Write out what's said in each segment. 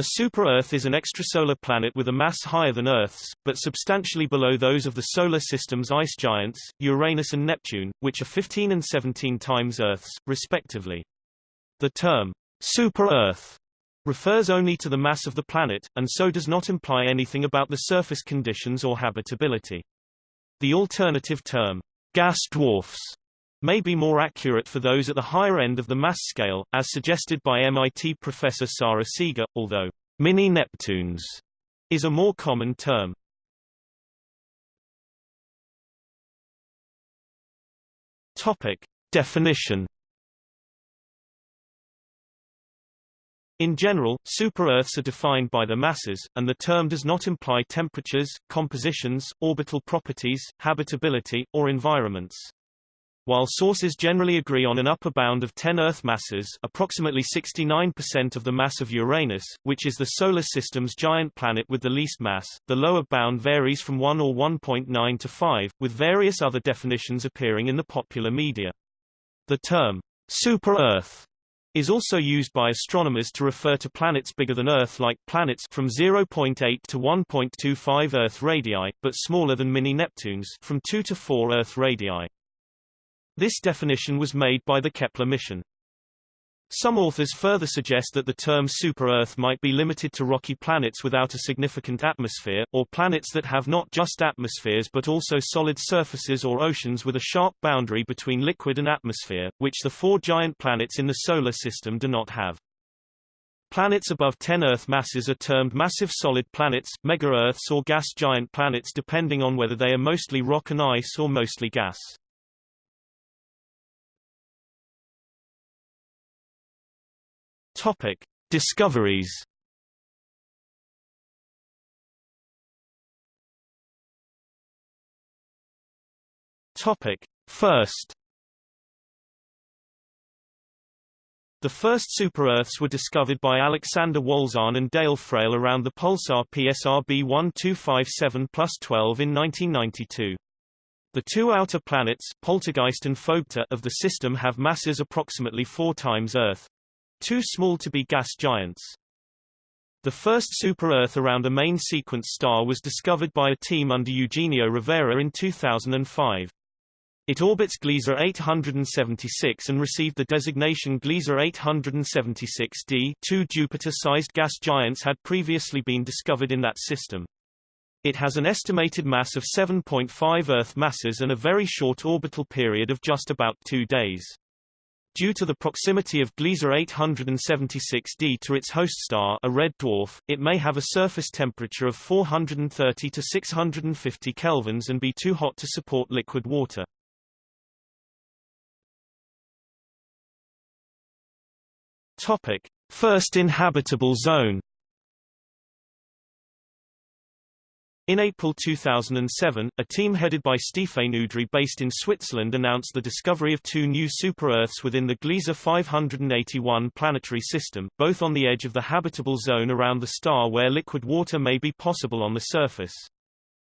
A super-Earth is an extrasolar planet with a mass higher than Earth's, but substantially below those of the Solar System's ice giants, Uranus and Neptune, which are 15 and 17 times Earth's, respectively. The term, super-Earth, refers only to the mass of the planet, and so does not imply anything about the surface conditions or habitability. The alternative term, gas dwarfs, may be more accurate for those at the higher end of the mass scale, as suggested by MIT professor Sara Seager, although mini-Neptunes is a more common term. Topic. Definition In general, super-Earths are defined by their masses, and the term does not imply temperatures, compositions, orbital properties, habitability, or environments. While sources generally agree on an upper bound of 10 Earth masses approximately 69% of the mass of Uranus, which is the Solar System's giant planet with the least mass, the lower bound varies from 1 or 1.9 to 5, with various other definitions appearing in the popular media. The term, super-Earth, is also used by astronomers to refer to planets bigger than Earth like planets from 0.8 to 1.25 Earth radii, but smaller than mini-Neptunes from 2 to 4 Earth radii. This definition was made by the Kepler mission. Some authors further suggest that the term super-Earth might be limited to rocky planets without a significant atmosphere, or planets that have not just atmospheres but also solid surfaces or oceans with a sharp boundary between liquid and atmosphere, which the four giant planets in the Solar System do not have. Planets above 10 Earth masses are termed massive solid planets, mega-Earths or gas giant planets depending on whether they are mostly rock and ice or mostly gas. Topic: Discoveries. Topic: First. The first super-Earths were discovered by Alexander Wolszczan and Dale Frail around the pulsar PSR B1257 plus 12 in 1992. The two outer planets Poltergeist and Phobetor of the system have masses approximately four times Earth. Too small to be gas giants. The first super-Earth around a main sequence star was discovered by a team under Eugenio Rivera in 2005. It orbits Gliese 876 and received the designation Gliese 876d. Two Jupiter-sized gas giants had previously been discovered in that system. It has an estimated mass of 7.5 Earth masses and a very short orbital period of just about two days. Due to the proximity of Gliese 876d to its host star a red dwarf, it may have a surface temperature of 430 to 650 kelvins and be too hot to support liquid water. Topic: First inhabitable zone In April 2007, a team headed by Stefan Udry based in Switzerland announced the discovery of two new super-Earths within the Gliese 581 planetary system, both on the edge of the habitable zone around the star where liquid water may be possible on the surface.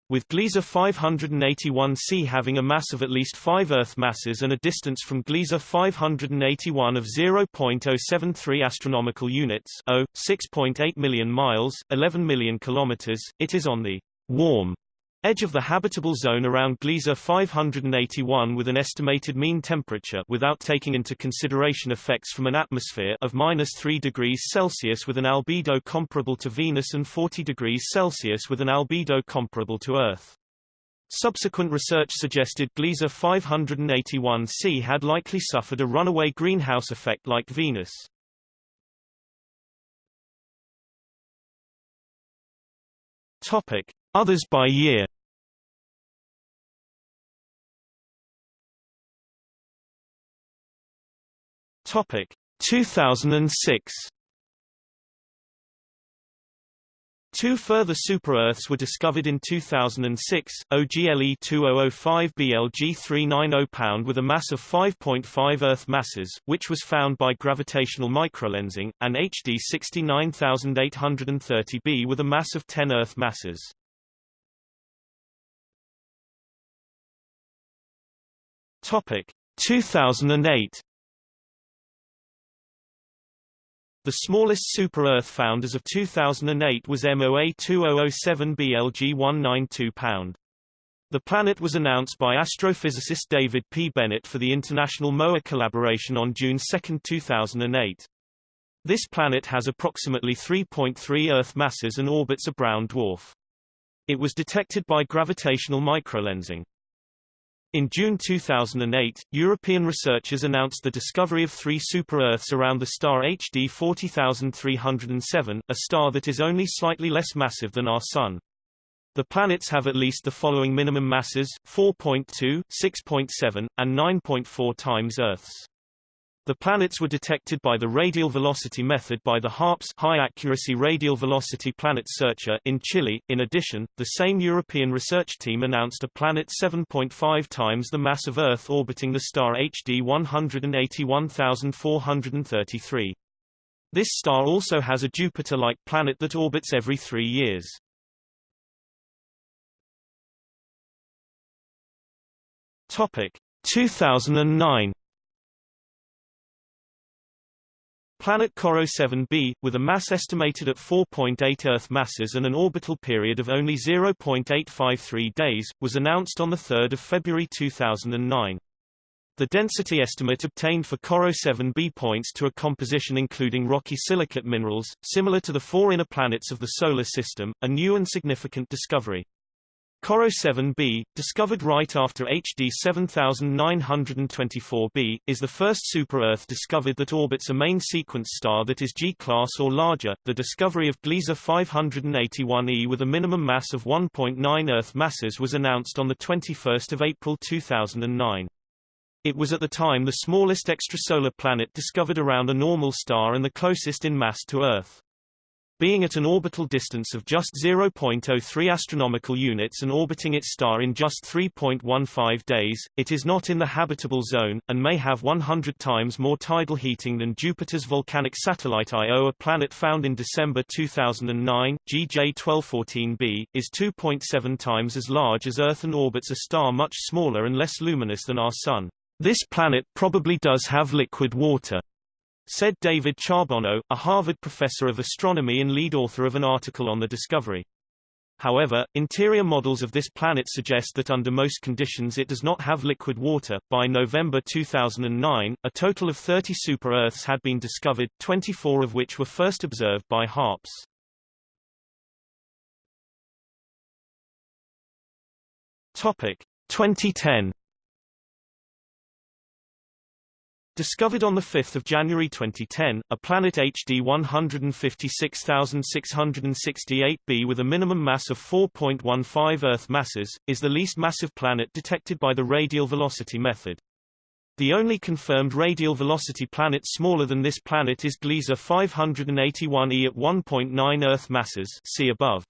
With Gliese 581c having a mass of at least 5 Earth masses and a distance from Gliese 581 of 0.073 astronomical units, 6.8 million miles, 11 million kilometers, it is on the warm edge of the habitable zone around Gliese 581 with an estimated mean temperature without taking into consideration effects from an atmosphere of minus 3 degrees Celsius with an albedo comparable to Venus and 40 degrees Celsius with an albedo comparable to Earth. Subsequent research suggested Gliese 581c had likely suffered a runaway greenhouse effect like Venus. Topic: Others by year Topic 2006 Two further super-Earths were discovered in 2006, OGLE 2005 BLG 390 pound with a mass of 5.5 Earth masses, which was found by gravitational microlensing, and HD 69830b with a mass of 10 Earth masses. Topic 2008 The smallest super-Earth found as of 2008 was MOA 2007 BLG 192 pound. The planet was announced by astrophysicist David P. Bennett for the International MOA collaboration on June 2, 2008. This planet has approximately 3.3 Earth masses and orbits a brown dwarf. It was detected by gravitational microlensing. In June 2008, European researchers announced the discovery of three super-Earths around the star HD 40307, a star that is only slightly less massive than our Sun. The planets have at least the following minimum masses, 4.2, 6.7, and 9.4 times Earth's. The planets were detected by the radial velocity method by the HARPS High Accuracy Radial Velocity Planet Searcher in Chile. In addition, the same European research team announced a planet 7.5 times the mass of Earth orbiting the star HD 181433. This star also has a Jupiter-like planet that orbits every three years. Topic 2009 Planet Corot 7b, with a mass estimated at 4.8 Earth masses and an orbital period of only 0.853 days, was announced on 3 February 2009. The density estimate obtained for Corot 7b points to a composition including rocky silicate minerals, similar to the four inner planets of the Solar System, a new and significant discovery. Corot 7b, discovered right after HD 7924b, is the first super-Earth discovered that orbits a main sequence star that is G-class or larger. The discovery of Gliese 581e with a minimum mass of 1.9 Earth masses was announced on 21 April 2009. It was at the time the smallest extrasolar planet discovered around a normal star and the closest in mass to Earth. Being at an orbital distance of just 0.03 astronomical units and orbiting its star in just 3.15 days, it is not in the habitable zone, and may have 100 times more tidal heating than Jupiter's volcanic satellite Io a planet found in December 2009, GJ 1214b, is 2.7 times as large as Earth and orbits a star much smaller and less luminous than our Sun. This planet probably does have liquid water said David Charbonneau, a Harvard professor of astronomy and lead author of an article on the discovery. However, interior models of this planet suggest that under most conditions it does not have liquid water. By November 2009, a total of 30 super-Earths had been discovered, 24 of which were first observed by HARPS. Topic 2010 Discovered on 5 January 2010, a planet HD 156668b with a minimum mass of 4.15 Earth masses, is the least massive planet detected by the radial velocity method. The only confirmed radial velocity planet smaller than this planet is Gliese 581e at 1.9 Earth masses see above.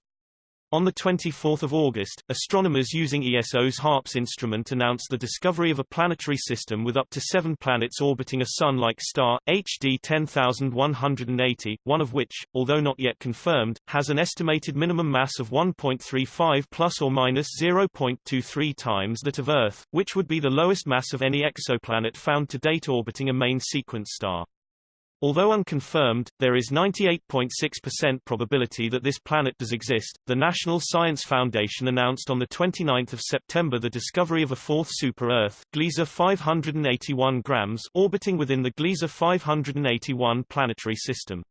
On 24 August, astronomers using ESO's HARPS instrument announced the discovery of a planetary system with up to seven planets orbiting a Sun-like star, HD 10180, one of which, although not yet confirmed, has an estimated minimum mass of 1.35 plus or minus 0.23 times that of Earth, which would be the lowest mass of any exoplanet found to date orbiting a main sequence star. Although unconfirmed, there is 98.6% probability that this planet does exist. The National Science Foundation announced on the 29th of September the discovery of a fourth super-Earth, Gliese 581 grams, orbiting within the Gliese 581 planetary system.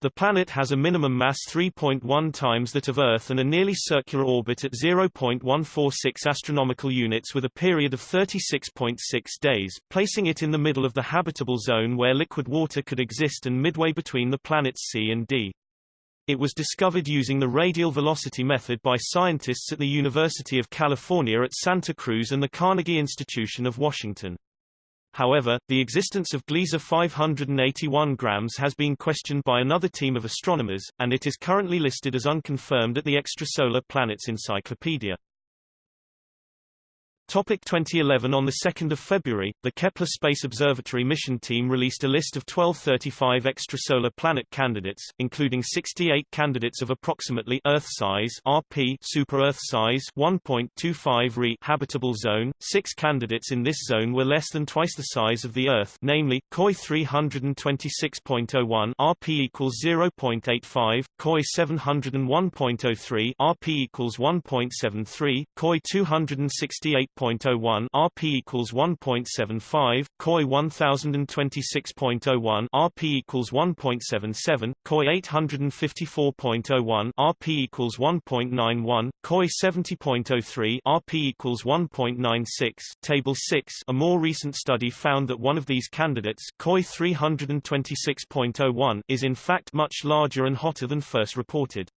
The planet has a minimum mass 3.1 times that of Earth and a nearly circular orbit at 0.146 astronomical units with a period of 36.6 days, placing it in the middle of the habitable zone where liquid water could exist and midway between the planets C and D. It was discovered using the radial velocity method by scientists at the University of California at Santa Cruz and the Carnegie Institution of Washington. However, the existence of Gliese 581 grams has been questioned by another team of astronomers, and it is currently listed as unconfirmed at the Extrasolar Planets Encyclopedia. Topic 2011 On 2 February, the Kepler Space Observatory mission team released a list of 1235 extrasolar planet candidates, including 68 candidates of approximately Earth-size (RP) super-Earth size 1.25 Re habitable zone. Six candidates in this zone were less than twice the size of the Earth, namely KOI 326.01 RP equals 0.85, KOI 701.03 RP equals 1.73, KOI 268 1.01 RP equals 1.75, KOI 1026.01 RP equals 1.77, KOI 854.01 RP equals 1.91, KOI 70.03 RP equals 1.96. Table 6 A more recent study found that one of these candidates, KOI 326.01, is in fact much larger and hotter than first reported.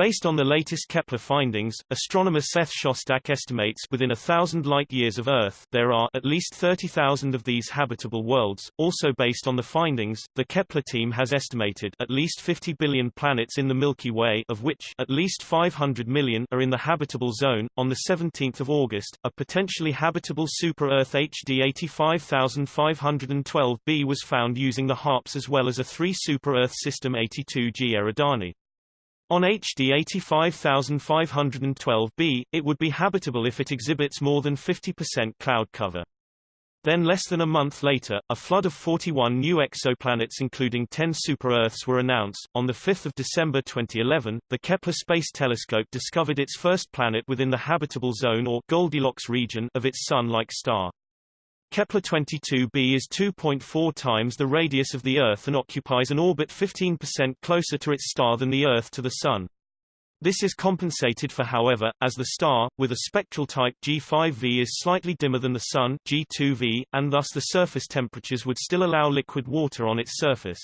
Based on the latest Kepler findings, astronomer Seth Shostak estimates within a thousand light-years of Earth there are at least 30,000 of these habitable worlds. Also based on the findings, the Kepler team has estimated at least 50 billion planets in the Milky Way of which at least 500 million are in the habitable zone. On the 17th of August, a potentially habitable super-Earth HD 85512b was found using the HARPS as well as a 3 super-Earth system 82G Eridani. On HD 85512b, it would be habitable if it exhibits more than 50% cloud cover. Then less than a month later, a flood of 41 new exoplanets including 10 super-Earths were announced. On 5 December 2011, the Kepler Space Telescope discovered its first planet within the habitable zone or Goldilocks region of its Sun-like star. Kepler-22b is 2.4 times the radius of the Earth and occupies an orbit 15% closer to its star than the Earth to the Sun. This is compensated for however, as the star, with a spectral type G5V is slightly dimmer than the Sun G2V, and thus the surface temperatures would still allow liquid water on its surface.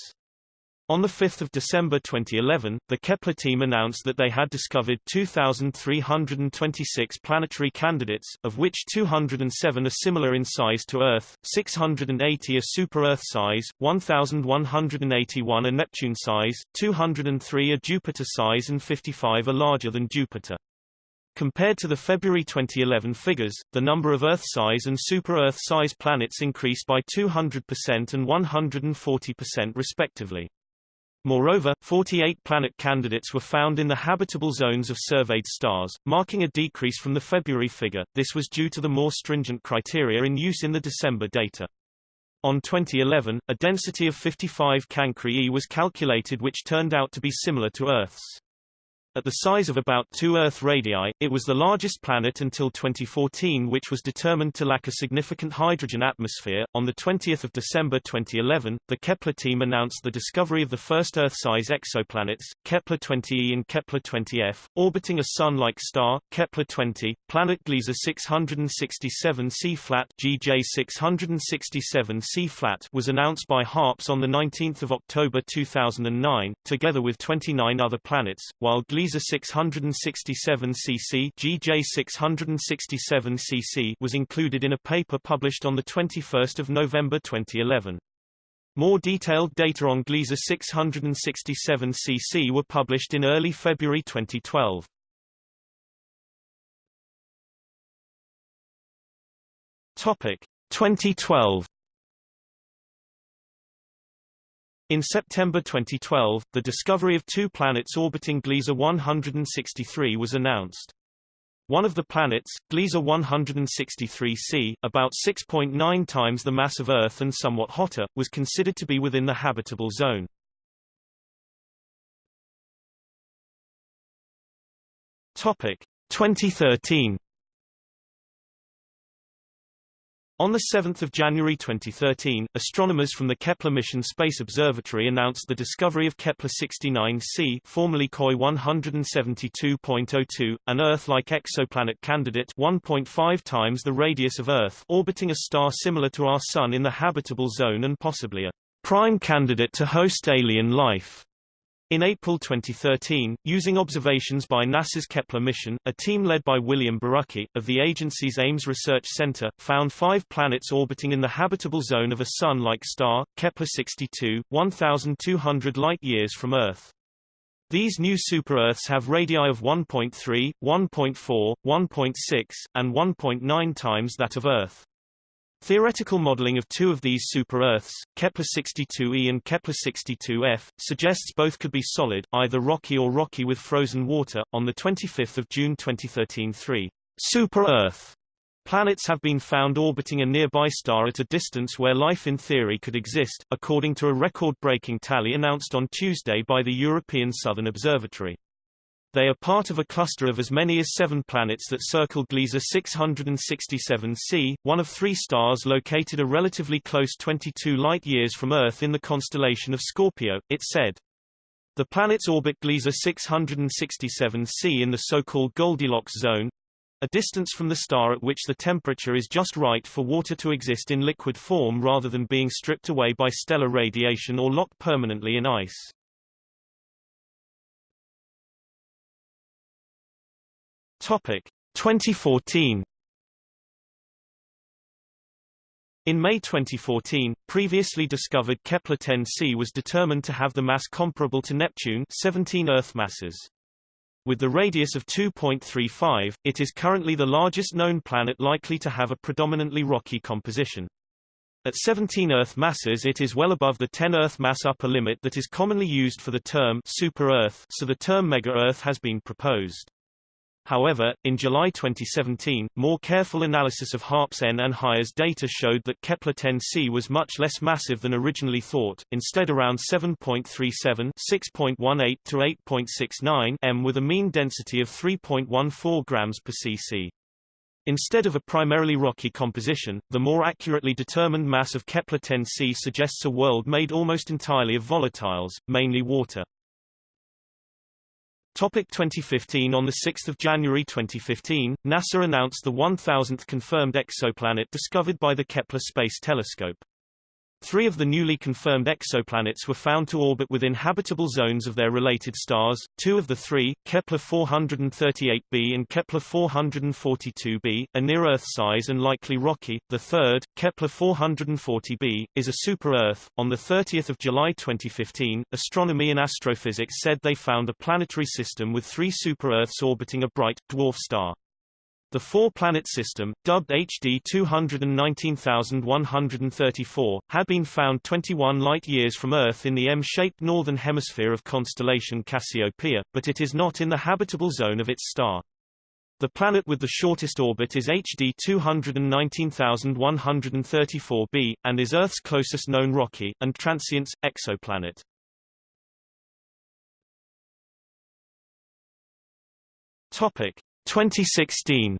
On 5 December 2011, the Kepler team announced that they had discovered 2,326 planetary candidates, of which 207 are similar in size to Earth, 680 are super-Earth size, 1,181 are Neptune size, 203 are Jupiter size and 55 are larger than Jupiter. Compared to the February 2011 figures, the number of Earth-size and super-Earth-size planets increased by 200% and 140% respectively. Moreover, 48 planet candidates were found in the habitable zones of surveyed stars, marking a decrease from the February figure. This was due to the more stringent criteria in use in the December data. On 2011, a density of 55 Cancri E was calculated which turned out to be similar to Earth's. At the size of about two Earth radii, it was the largest planet until 2014 which was determined to lack a significant hydrogen atmosphere. On the 20th of December 2011, the Kepler team announced the discovery of the first Earth-size exoplanets, Kepler-20e and Kepler-20f, orbiting a Sun-like star, Kepler-20, planet Gliese 667 C-flat GJ 667 C-flat was announced by HARPS on the 19th of October 2009, together with 29 other planets, while Gliese Gliese 667 cc GJ 667 cc was included in a paper published on 21 November 2011. More detailed data on Gliese 667 cc were published in early February 2012. Topic 2012 In September 2012, the discovery of two planets orbiting Gliese 163 was announced. One of the planets, Gliese 163c, about 6.9 times the mass of Earth and somewhat hotter, was considered to be within the habitable zone. Topic 2013 On 7 January 2013, astronomers from the Kepler Mission Space Observatory announced the discovery of Kepler-69c formerly KOI 172.02, an Earth-like exoplanet candidate 1.5 times the radius of Earth orbiting a star similar to our Sun in the habitable zone and possibly a prime candidate to host alien life. In April 2013, using observations by NASA's Kepler mission, a team led by William Borucki, of the agency's Ames Research Center, found five planets orbiting in the habitable zone of a Sun-like star, Kepler-62, 1,200 light-years from Earth. These new super-Earths have radii of 1.3, 1.4, 1.6, and 1.9 times that of Earth. Theoretical modeling of two of these super-Earths, Kepler-62e and Kepler-62f, suggests both could be solid, either rocky or rocky with frozen water. On 25 June 2013 three super-Earth Planets have been found orbiting a nearby star at a distance where life in theory could exist, according to a record-breaking tally announced on Tuesday by the European Southern Observatory. They are part of a cluster of as many as seven planets that circle Gliese 667c, one of three stars located a relatively close 22 light-years from Earth in the constellation of Scorpio, it said. The planets orbit Gliese 667c in the so-called Goldilocks zone, a distance from the star at which the temperature is just right for water to exist in liquid form rather than being stripped away by stellar radiation or locked permanently in ice. Topic 2014 In May 2014, previously discovered Kepler-10c was determined to have the mass comparable to Neptune 17 Earth masses. With the radius of 2.35, it is currently the largest known planet likely to have a predominantly rocky composition. At 17 Earth masses it is well above the 10 Earth mass upper limit that is commonly used for the term super-Earth so the term mega-Earth has been proposed. However, in July 2017, more careful analysis of HARPS N and HIRES data showed that Kepler-10c was much less massive than originally thought, instead around 7.37 6.18 to 8.69 m with a mean density of 3.14 grams per cc. Instead of a primarily rocky composition, the more accurately determined mass of Kepler-10c suggests a world made almost entirely of volatiles, mainly water. Topic 2015 On 6 January 2015, NASA announced the 1,000th confirmed exoplanet discovered by the Kepler Space Telescope. Three of the newly confirmed exoplanets were found to orbit within habitable zones of their related stars. Two of the three, Kepler 438b and Kepler 442b, are near Earth size and likely rocky. The third, Kepler 440b, is a super-Earth. On the 30th of July 2015, Astronomy and Astrophysics said they found a planetary system with three super-Earths orbiting a bright dwarf star. The four-planet system, dubbed HD 219134, had been found 21 light-years from Earth in the M-shaped northern hemisphere of constellation Cassiopeia, but it is not in the habitable zone of its star. The planet with the shortest orbit is HD 219134b, and is Earth's closest known rocky, and transients, exoplanet. Topic. 2016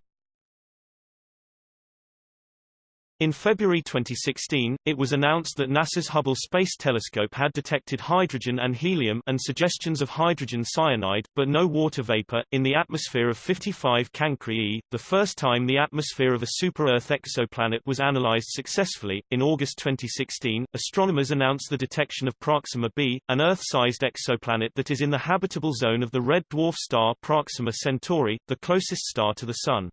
In February 2016, it was announced that NASA's Hubble Space Telescope had detected hydrogen and helium and suggestions of hydrogen cyanide, but no water vapor, in the atmosphere of 55 Cancri e, the first time the atmosphere of a super-Earth exoplanet was analyzed successfully. In August 2016, astronomers announced the detection of Proxima b, an Earth-sized exoplanet that is in the habitable zone of the red dwarf star Proxima Centauri, the closest star to the Sun.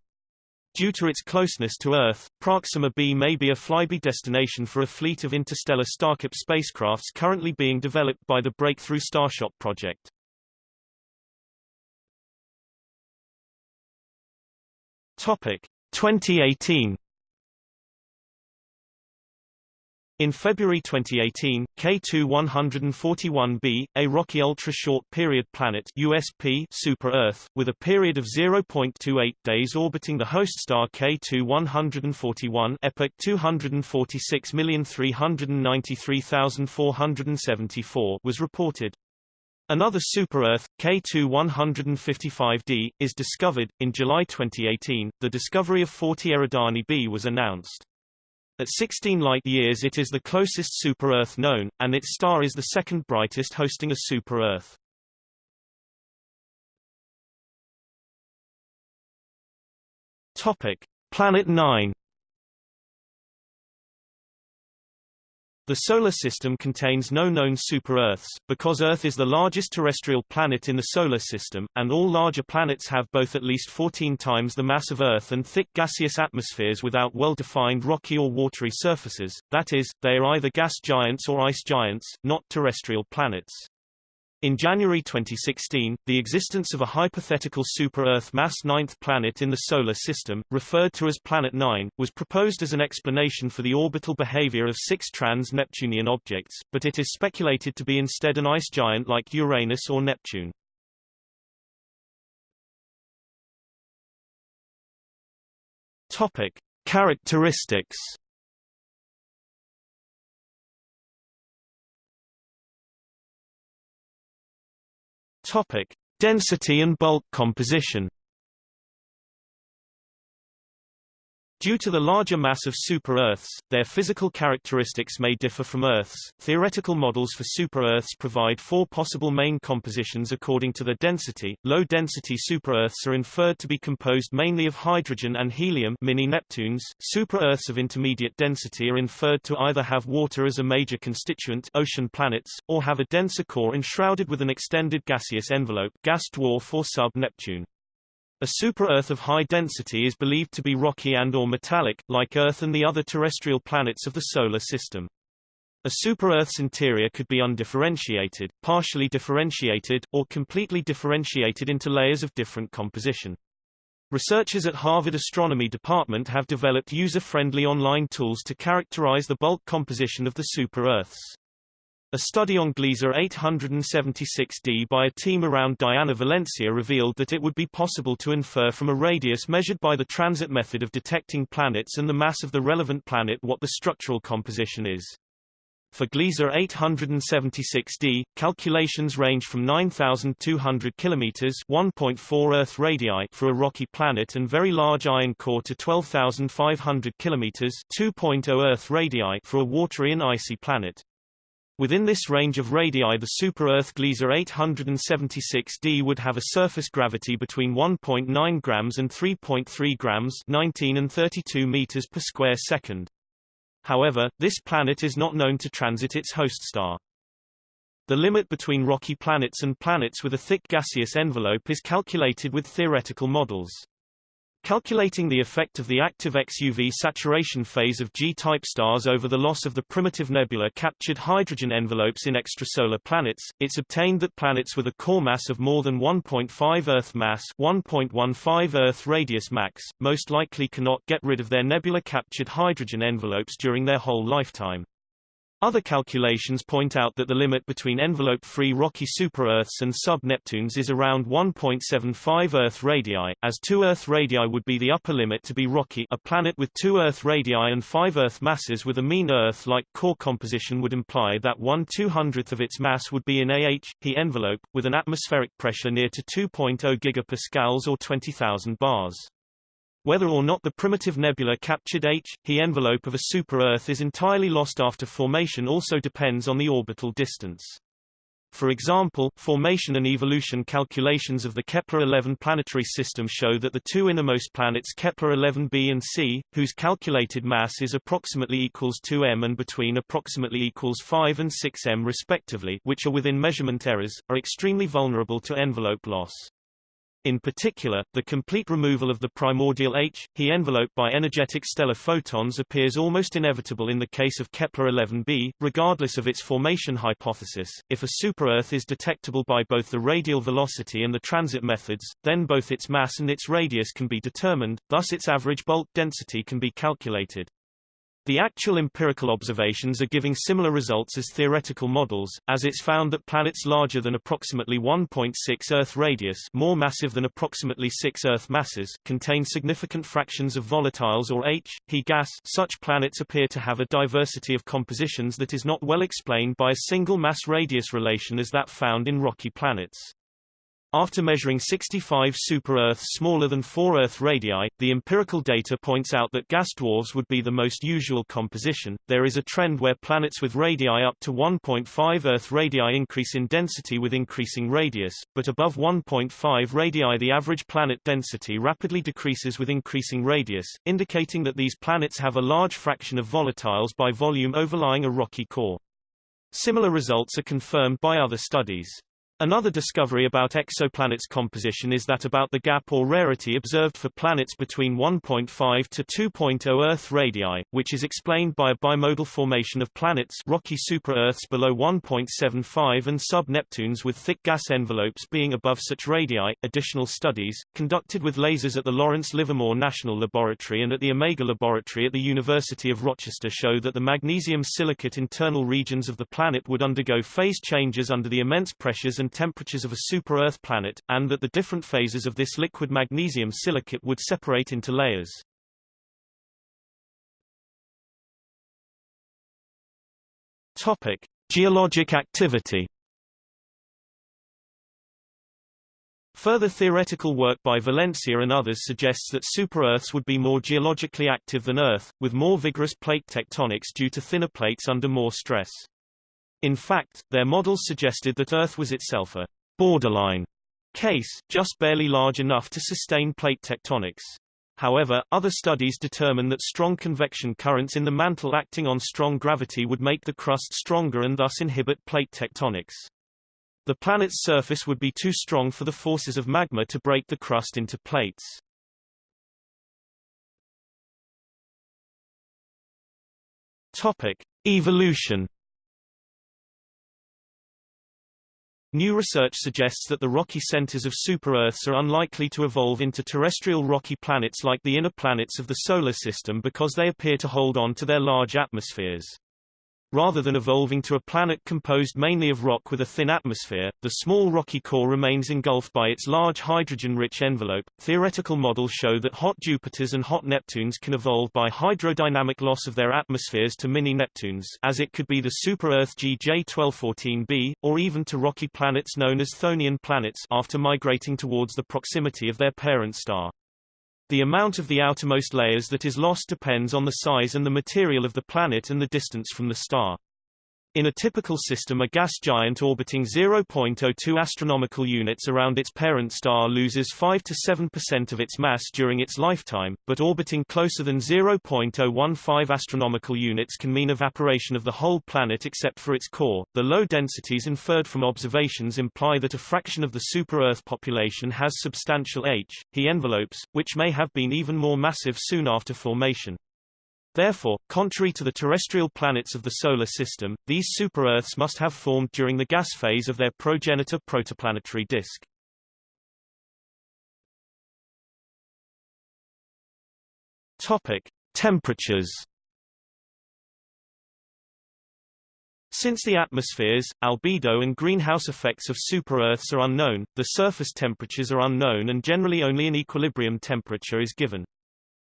Due to its closeness to Earth, Proxima b may be a flyby destination for a fleet of interstellar StarChip spacecrafts currently being developed by the Breakthrough Starshot project. Topic 2018 In February 2018, K2-141b, a rocky ultra-short period planet USP super-Earth, with a period of 0.28 days orbiting the host star K2-141 epoch 246,393,474 was reported. Another super-Earth, K2-155d, is discovered. In July 2018, the discovery of 40 Eridani b was announced. At 16 light-years it is the closest super-Earth known, and its star is the second brightest hosting a super-Earth. Planet 9 The Solar System contains no known super-Earths, because Earth is the largest terrestrial planet in the Solar System, and all larger planets have both at least 14 times the mass of Earth and thick gaseous atmospheres without well-defined rocky or watery surfaces, that is, they are either gas giants or ice giants, not terrestrial planets. In January 2016, the existence of a hypothetical super-Earth mass ninth planet in the Solar System, referred to as Planet 9, was proposed as an explanation for the orbital behavior of six trans-Neptunian objects, but it is speculated to be instead an ice giant like Uranus or Neptune. Topic. Characteristics Topic: Density and bulk composition. Due to the larger mass of super-Earths, their physical characteristics may differ from Earth's. Theoretical models for super-Earths provide four possible main compositions according to their density. Low-density super-Earths are inferred to be composed mainly of hydrogen and helium mini-Neptunes. Super-Earths of intermediate density are inferred to either have water as a major constituent ocean planets, or have a denser core enshrouded with an extended gaseous envelope gas dwarf or sub-Neptune. A super-Earth of high density is believed to be rocky and or metallic, like Earth and the other terrestrial planets of the Solar System. A super-Earth's interior could be undifferentiated, partially differentiated, or completely differentiated into layers of different composition. Researchers at Harvard Astronomy Department have developed user-friendly online tools to characterize the bulk composition of the super-Earths. A study on Gliese 876d by a team around Diana Valencia revealed that it would be possible to infer from a radius measured by the transit method of detecting planets and the mass of the relevant planet what the structural composition is. For Gliese 876d, calculations range from 9,200 km (1.4 Earth radii) for a rocky planet and very large iron core to 12,500 km (2.0 Earth radii) for a watery and icy planet. Within this range of radii the super-Earth Gliese 876d would have a surface gravity between 1.9 grams and 3.3 grams 19 and 32 meters per square second. However, this planet is not known to transit its host star. The limit between rocky planets and planets with a thick gaseous envelope is calculated with theoretical models. Calculating the effect of the active XUV saturation phase of G-type stars over the loss of the primitive nebula-captured hydrogen envelopes in extrasolar planets, it's obtained that planets with a core mass of more than 1.5 Earth mass 1.15 Earth radius max, most likely cannot get rid of their nebula-captured hydrogen envelopes during their whole lifetime. Other calculations point out that the limit between envelope-free rocky super-Earths and sub-Neptunes is around 1.75 Earth radii, as 2 Earth radii would be the upper limit to be rocky a planet with 2 Earth radii and 5 Earth masses with a mean Earth-like core composition would imply that 1 200th of its mass would be in AH, He envelope, with an atmospheric pressure near to 2.0 gigapascals or 20,000 bars. Whether or not the primitive nebula captured H, He envelope of a super-Earth is entirely lost after formation also depends on the orbital distance. For example, formation and evolution calculations of the Kepler-11 planetary system show that the two innermost planets Kepler-11b and c, whose calculated mass is approximately equals 2m and between approximately equals 5 and 6m respectively which are within measurement errors, are extremely vulnerable to envelope loss. In particular, the complete removal of the primordial H, He envelope by energetic stellar photons appears almost inevitable in the case of Kepler-11b, regardless of its formation hypothesis. If a super-Earth is detectable by both the radial velocity and the transit methods, then both its mass and its radius can be determined, thus its average bulk density can be calculated. The actual empirical observations are giving similar results as theoretical models, as it's found that planets larger than approximately 1.6 Earth radius more massive than approximately 6 Earth masses contain significant fractions of volatiles or H, He gas such planets appear to have a diversity of compositions that is not well explained by a single mass-radius relation as that found in rocky planets. After measuring 65 super-Earths smaller than 4 Earth radii, the empirical data points out that gas dwarfs would be the most usual composition. There is a trend where planets with radii up to 1.5 Earth radii increase in density with increasing radius, but above 1.5 radii the average planet density rapidly decreases with increasing radius, indicating that these planets have a large fraction of volatiles by volume overlying a rocky core. Similar results are confirmed by other studies. Another discovery about exoplanets' composition is that about the gap or rarity observed for planets between 1.5 to 2.0 Earth radii, which is explained by a bimodal formation of planets rocky super-Earths below 1.75 and sub-Neptunes with thick gas envelopes being above such radii. Additional studies, conducted with lasers at the Lawrence Livermore National Laboratory and at the Omega Laboratory at the University of Rochester show that the magnesium silicate internal regions of the planet would undergo phase changes under the immense pressures and temperatures of a super-Earth planet, and that the different phases of this liquid magnesium silicate would separate into layers. Topic: Geologic activity. Further theoretical work by Valencia and others suggests that super-Earths would be more geologically active than Earth, with more vigorous plate tectonics due to thinner plates under more stress. In fact, their models suggested that Earth was itself a borderline case, just barely large enough to sustain plate tectonics. However, other studies determine that strong convection currents in the mantle acting on strong gravity would make the crust stronger and thus inhibit plate tectonics. The planet's surface would be too strong for the forces of magma to break the crust into plates. Topic: Evolution New research suggests that the rocky centers of super-Earths are unlikely to evolve into terrestrial rocky planets like the inner planets of the Solar System because they appear to hold on to their large atmospheres. Rather than evolving to a planet composed mainly of rock with a thin atmosphere, the small rocky core remains engulfed by its large hydrogen-rich envelope. Theoretical models show that hot Jupiters and hot Neptunes can evolve by hydrodynamic loss of their atmospheres to mini-Neptunes, as it could be the super-Earth GJ1214b, or even to rocky planets known as Chthonian planets after migrating towards the proximity of their parent star. The amount of the outermost layers that is lost depends on the size and the material of the planet and the distance from the star. In a typical system a gas giant orbiting 0.02 astronomical units around its parent star loses 5 to 7% of its mass during its lifetime, but orbiting closer than 0.015 astronomical units can mean evaporation of the whole planet except for its core. The low densities inferred from observations imply that a fraction of the super-Earth population has substantial H, He envelopes, which may have been even more massive soon after formation. Therefore, contrary to the terrestrial planets of the Solar System, these super-Earths must have formed during the gas phase of their progenitor protoplanetary disk. Topic: Temperatures. Since the atmospheres, albedo and greenhouse effects of super-Earths are unknown, the surface temperatures are unknown and generally only an equilibrium temperature is given.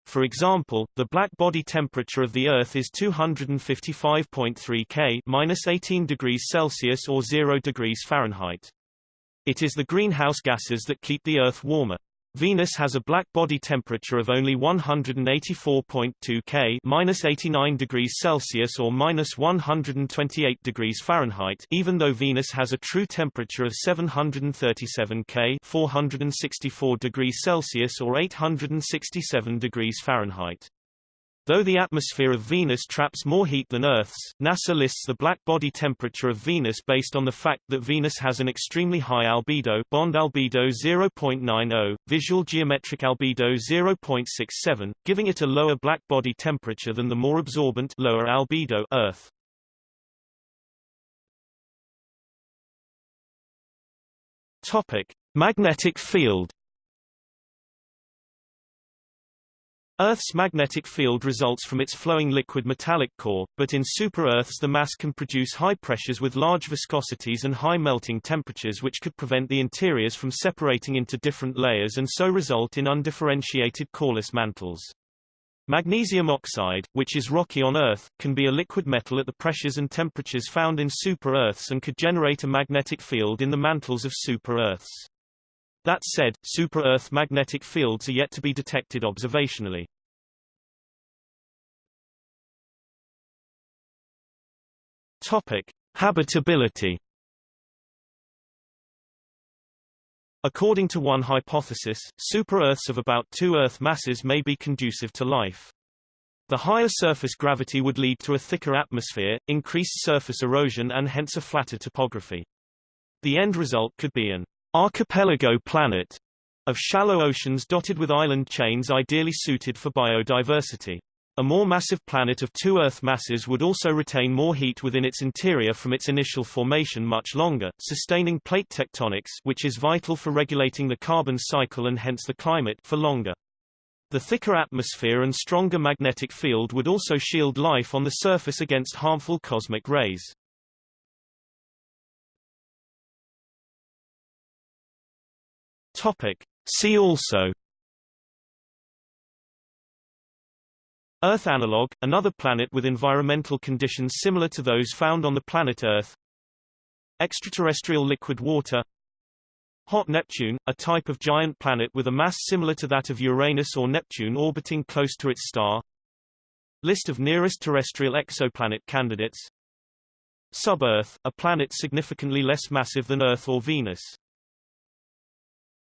For example, the black body temperature of the Earth is 255.3 K minus 18 degrees Celsius or 0 degrees Fahrenheit. It is the greenhouse gases that keep the Earth warmer. Venus has a black body temperature of only 184.2 K minus 89 degrees Celsius or minus 128 degrees Fahrenheit even though Venus has a true temperature of 737 K 464 degrees Celsius or 867 degrees Fahrenheit. Though the atmosphere of Venus traps more heat than Earth's, NASA lists the black body temperature of Venus based on the fact that Venus has an extremely high albedo bond albedo 0.90, visual geometric albedo 0.67, giving it a lower black body temperature than the more absorbent lower albedo Earth. Topic: Magnetic field Earth's magnetic field results from its flowing liquid metallic core, but in super-Earths the mass can produce high pressures with large viscosities and high melting temperatures which could prevent the interiors from separating into different layers and so result in undifferentiated coreless mantles. Magnesium oxide, which is rocky on Earth, can be a liquid metal at the pressures and temperatures found in super-Earths and could generate a magnetic field in the mantles of super-Earths. That said, super-Earth magnetic fields are yet to be detected observationally. Topic: Habitability. According to one hypothesis, super-Earths of about two Earth masses may be conducive to life. The higher surface gravity would lead to a thicker atmosphere, increased surface erosion and hence a flatter topography. The end result could be an archipelago planet of shallow oceans dotted with island chains ideally suited for biodiversity. A more massive planet of two Earth masses would also retain more heat within its interior from its initial formation much longer, sustaining plate tectonics which is vital for regulating the carbon cycle and hence the climate for longer. The thicker atmosphere and stronger magnetic field would also shield life on the surface against harmful cosmic rays. Topic. See also Earth analog, another planet with environmental conditions similar to those found on the planet Earth. Extraterrestrial liquid water. Hot Neptune, a type of giant planet with a mass similar to that of Uranus or Neptune orbiting close to its star. List of nearest terrestrial exoplanet candidates. Sub-Earth, a planet significantly less massive than Earth or Venus